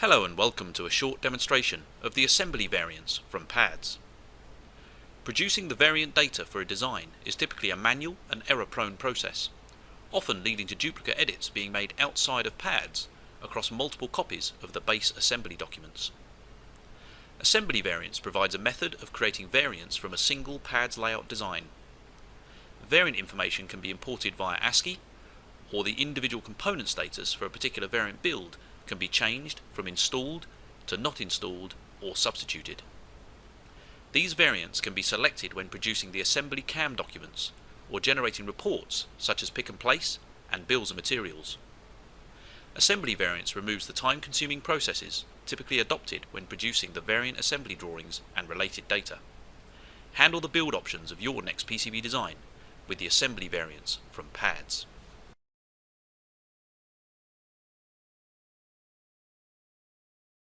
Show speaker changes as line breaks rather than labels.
Hello and welcome to a short demonstration of the assembly variants from PADS. Producing the variant data for a design is typically a manual and error-prone process, often leading to duplicate edits being made outside of PADS across multiple copies of the base assembly documents. Assembly variants provides a method of creating variants from a single PADS layout design. Variant information can be imported via ASCII, or the individual component status for a particular variant build can be changed from installed to not installed or substituted. These variants can be selected when producing the assembly CAM documents or generating reports such as pick and place and bills of materials. Assembly variants removes the time-consuming processes typically adopted when producing the variant assembly drawings and related data. Handle the build options of your next PCB design with the assembly variants from PADS.